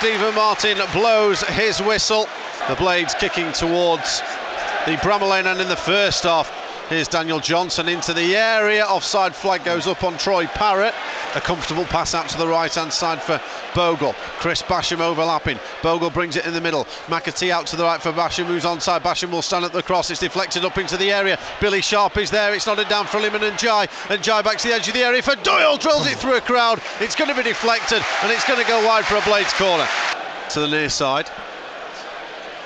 Stephen Martin blows his whistle. The Blades kicking towards the Bramall Lane and in the first half. Here's Daniel Johnson into the area. Offside flag goes up on Troy Parrott. A comfortable pass out to the right hand side for Bogle. Chris Basham overlapping. Bogle brings it in the middle. McAtee out to the right for Basham, moves onside. Basham will stand at the cross. It's deflected up into the area. Billy Sharp is there. It's nodded down for Iliman Ndiaye back to the edge of the area for Doyle. Drills it through a crowd. It's going to be deflected and it's going to go wide for a Blades corner. To the near side.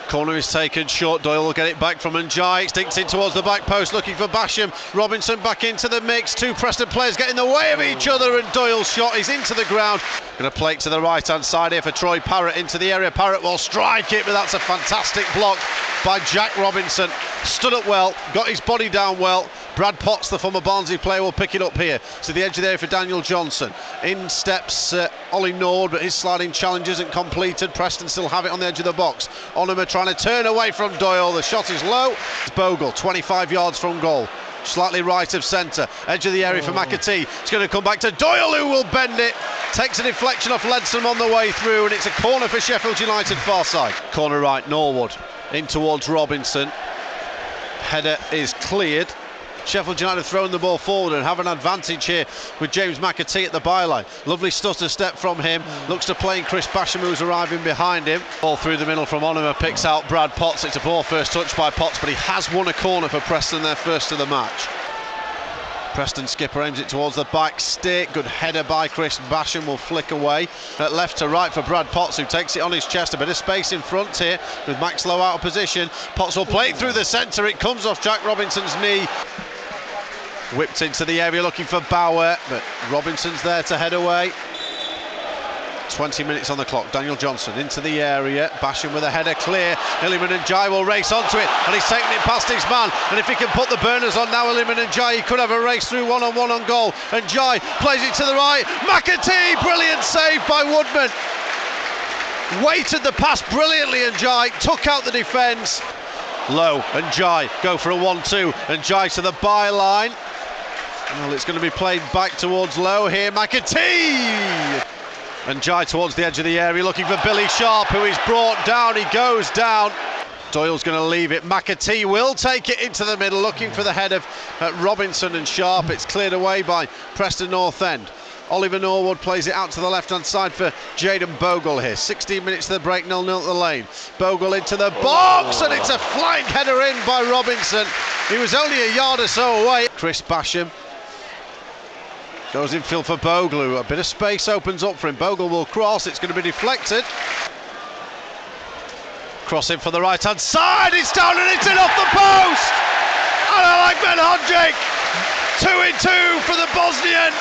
Corner is taken short. Doyle will get it back from Ndiaye. Stinks in towards the back post, looking for Basham. Robinson back into the mix. Two Preston players get in the way of each other, and Doyle's shot is into the ground. Going to play it to the right hand side here for Troy Parrott into the area. Parrott will strike it, but that's a fantastic block by Jack Robinson. Stood up well, got his body down well. Brad Potts, the former Barnsley player, will pick it up here. To the edge of the area for Daniel Johnson. In steps uh, Ollie Nord, but his sliding challenge isn't completed. Preston still have it on the edge of the box. Onomah trying to turn away from Doyle. The shot is low. Bogle, 25 yards from goal. Slightly right of centre, edge of the area oh. for McAtee. It's going to come back to Doyle, who will bend it. Takes a deflection off Ledson on the way through, and it's a corner for Sheffield United far side. Corner right, Norwood in towards Robinson. Header is cleared. Sheffield United throwing the ball forward and have an advantage here with James McAtee at the byline. Lovely stutter step from him. Looks to playing Chris Basham who's arriving behind him. Ball through the middle from Onomah picks out Brad Potts. It's a poor first touch by Potts, but he has won a corner for Preston, their first of the match. Preston skipper aims it towards the back stick. Good header by Chris Basham will flick away. At left to right for Brad Potts, who takes it on his chest. A bit of space in front here with Max Lowe out of position. Potts will play it through the centre. It comes off Jack Robinson's knee. Whipped into the area looking for Bauer, but Robinson's there to head away. 20 minutes on the clock. Daniel Johnson into the area. Basham with a header clear. Iliman Ndiaye will race onto it and he's taking it past his man. And if he can put the burners on now, Iliman Ndiaye, he could have a race through one on one on goal. Ndiaye plays it to the right. McAtee, brilliant save by Woodman. Weighted the pass brilliantly Ndiaye took out the defence. Lowe and Jai go for a 1 2 Ndiaye to the byline. Well, it's going to be played back towards Lowe here. McAtee! Ndiaye towards the edge of the area looking for Billy Sharp, who is brought down. He goes down. Doyle's going to leave it. McAtee will take it into the middle, looking for the head of uh, Robinson and Sharp. It's cleared away by Preston North End. Oliver Norwood plays it out to the left hand side for Jayden Bogle here. 16 minutes to the break, 0 0 at the lane. Bogle into the box, and it's a flank header in by Robinson. He was only a yard or so away. Chris Basham Goes infield for Bogle. A bit of space opens up for him. Bogle will cross. It's going to be deflected. Crossing for the right hand side. It's down and it's in off the post. And I like Ben. Two in two for the Bosnian.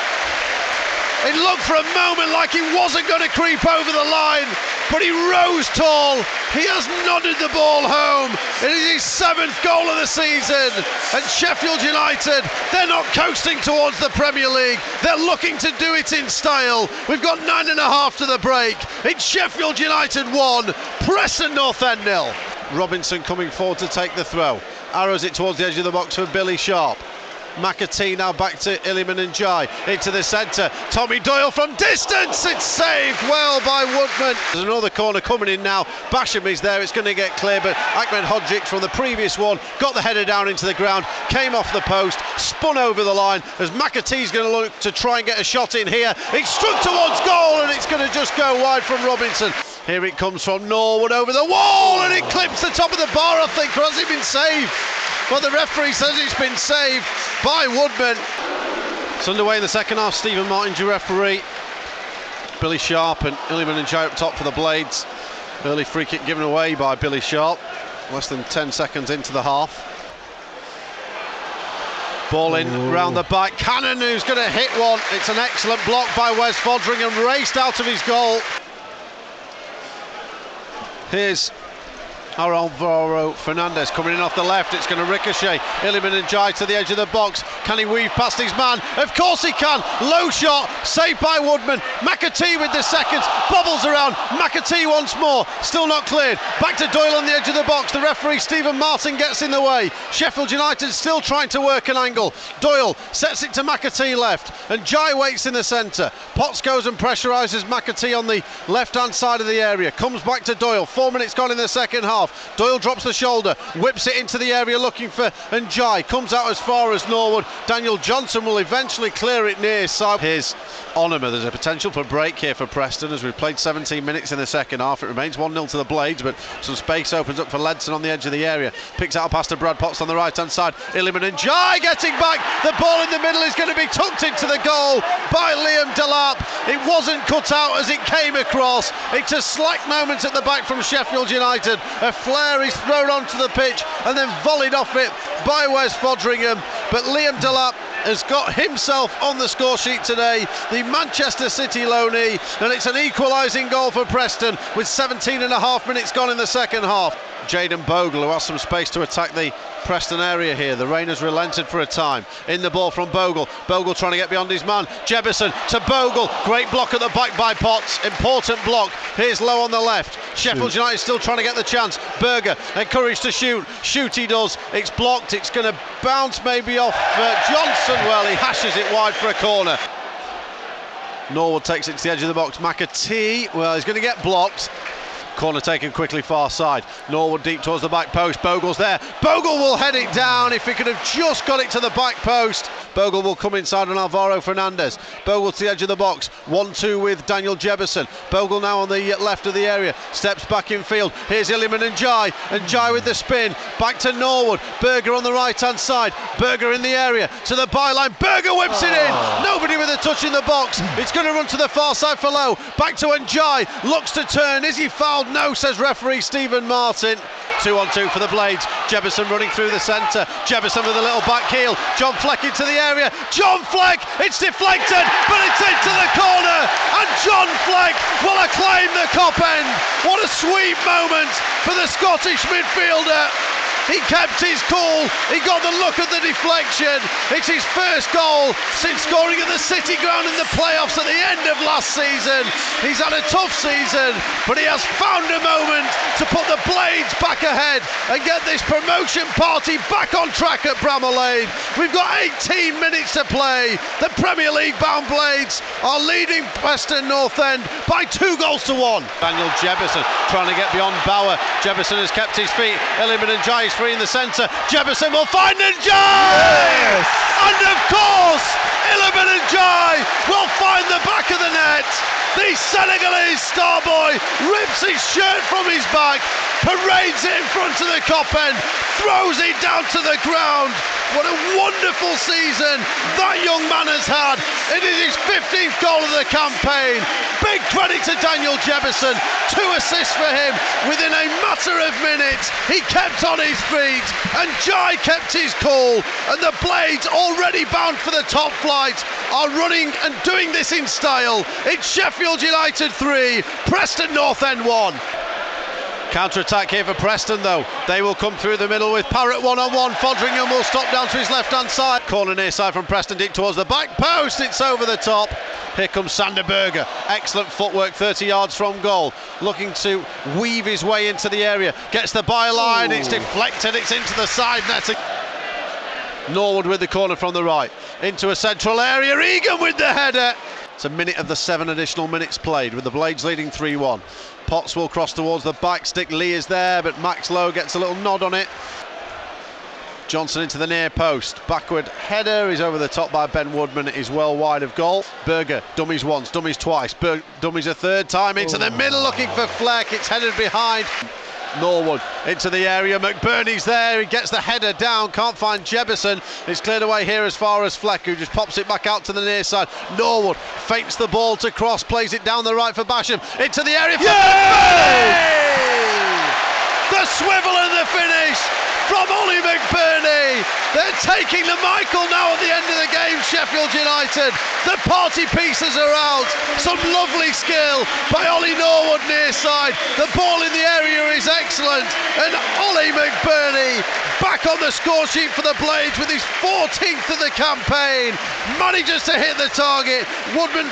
It looked for a moment like he wasn't going to creep over the line, but he rose tall. He has nodded the ball home. It is his seventh goal of the season. And Sheffield United, they're not coasting towards the Premier League. They're looking to do it in style. We've got nine and a half to the break. It's Sheffield United one, Preston North End nil. Robinson coming forward to take the throw. Arrows it towards the edge of the box for Billy Sharp. McAtee now back to Iliman Ndiaye into the centre. Tommy Doyle from distance. It's saved well by Woodman. There's another corner coming in now. Basham is there. It's going to get clear, but Ahmedhodzic from the previous one got the header down into the ground, came off the post, spun over the line as McAtee's going to look to try and get a shot in here. It's struck towards goal and it's going to just go wide from Robinson. Here it comes from Norwood over the wall and it clips the top of the bar, I think, or has it been saved? Well, the referee says it's been saved by Woodman. It's underway in the second half. Stephen Martin, your referee. Billy Sharp and Iliman Ndiaye up top for the Blades. Early free kick given away by Billy Sharp. Less than 10 seconds into the half. Ball in Ooh. round the back. Cannon who's going to hit one. It's an excellent block by Wes Foderingham, raced out of his goal. Here's Alvaro Fernandez coming in off the left. It's going to ricochet. Iliman Ndiaye to the edge of the box. Can he weave past his man? Of course he can. Low shot. Saved by Woodman. McAtee with the seconds. Bobbles around. McAtee once more. Still not cleared. Back to Doyle on the edge of the box. The referee Stephen Martin gets in the way. Sheffield United still trying to work an angle. Doyle sets it to McAtee left. Ndiaye waits in the centre. Potts goes and pressurises McAtee on the left hand side of the area. Comes back to Doyle. Four minutes gone in the second half. Doyle drops the shoulder, whips it into the area looking for Ndiaye. Comes out as far as Norwood. Daniel Johnson will eventually clear it near side. Here's. There's a potential for break here for Preston as we've played 17 minutes in the second half. It remains 1 0 to the Blades, but some space opens up for Ledson on the edge of the area. Picks out a pass to Brad Potts on the right hand side. Iliman Ndiaye getting back. The ball in the middle is going to be tucked into the goal by Liam Delap. It wasn't cut out as it came across. It's a slack moment at the back from Sheffield United. A flare is thrown onto the pitch and then volleyed off it by Wes Foderingham. But Liam Delap has got himself on the score sheet today, the Manchester City loanee, and it's an equalising goal for Preston with 17 and a half minutes gone in the second half. Jayden Bogle, who has some space to attack the Preston area here. The rain has relented for a time. In the ball from Bogle. Bogle trying to get beyond his man. Jebbison to Bogle. Great block at the back by Potts. Important block. Here's Lowe on the left. Sheffield United still trying to get the chance. Berge encouraged to shoot. Shoot he does. It's blocked. It's going to bounce maybe off uh, Johnson. Well, he hashes it wide for a corner. Norwood takes it to the edge of the box. McAtee, well, he's going to get blocked. Corner taken quickly far side. Norwood deep towards the back post. Bogle's there. Bogle will head it down if he could have just got it to the back post. Bogle will come inside on Alvaro Fernandez. Bogle to the edge of the box. 1 2 with Daniel Jebbison. Bogle now on the left of the area. Steps back in field. Here's Iliman Ndiaye. And Jai with the spin. Back to Norwood. Berge on the right hand side. Berge in the area. To the byline. Berge whips it in. Oh. Nobody with a touch in the box. It's going to run to the far side for Lowe. Back to Ndiaye. Looks to turn. Is he fouled? No, says referee Stephen Martin. Two on two for the Blades. Jebbison running through the centre. Jebbison with a little back heel. John Fleck into the area. John Fleck, it's deflected, but it's into the corner. And John Fleck will acclaim the Kop end. What a sweet moment for the Scottish midfielder. He kept his cool. He got the look of the deflection. It's his first goal since scoring at the City Ground in the playoffs at the end of last season. He's had a tough season, but he has found a moment to put the Blades back ahead and get this promotion party back on track at Bramall Lane. We've got 18 minutes to play. The Premier League bound Blades are leading Preston North End by two goals to one. Daniel Jebbison trying to get beyond Bauer. Jebbison has kept his feet. Iliman Ndiaye free in the centre. Jebbison will find Ndiaye! Yes. And of course, Iliman Ndiaye will find the back of the net. The Senegalese star boy rips his shirt from his back, parades it in front of the Kop end, throws it down to the ground. What a wonderful season that young man has had. It is his 15th goal of the campaign. Big credit to Daniel Jebbison. Two assists for him within a matter of minutes. He kept on his feet and Jai kept his cool. And the Blades, already bound for the top flight, are running and doing this in style. It's Sheffield United 3, Preston North End 1. Counter attack here for Preston, though. They will come through the middle with Parrott one on one. Foderingham will stop down to his left hand side. Corner near side from Preston, deep towards the back post. It's over the top. Here comes Sander Berge. Excellent footwork, 30 yards from goal. Looking to weave his way into the area. Gets the byline. It's deflected. It's into the side net. Norwood with the corner from the right. Into a central area. Egan with the header. It's a minute of the seven additional minutes played with the Blades leading 3 1. Potts will cross towards the back stick. Lee is there, but Max Lowe gets a little nod on it. Johnson into the near post. Backward header. He's over the top by Ben Woodman. He's well wide of goal. Berge, dummies once, dummies twice. Ber- dummies a third time into oh. the middle looking for Fleck. It's headed behind. Norwood into the area. McBurnie's there. He gets the header down. Can't find Jebbison. It's cleared away here as far as Fleck, who just pops it back out to the near side. Norwood feints the ball to cross, plays it down the right for Basham. Into the area for Yay! The swivel and the finish from Ollie McBurnie. They're taking the Michael now at the end of the game, Sheffield United. The party pieces are out. Some lovely skill by Ollie Norwood near side. The ball in the area is excellent. And Ollie McBurnie back on the score sheet for the Blades with his 14th of the campaign. Manages to hit the target. Woodman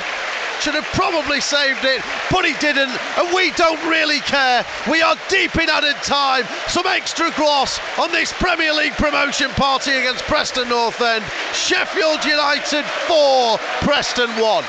should have probably saved it, but he didn't, and we don't really care. We are deep in added time. Some extra gloss on this Premier League promotion party against Preston North End. Sheffield United 4, Preston 1.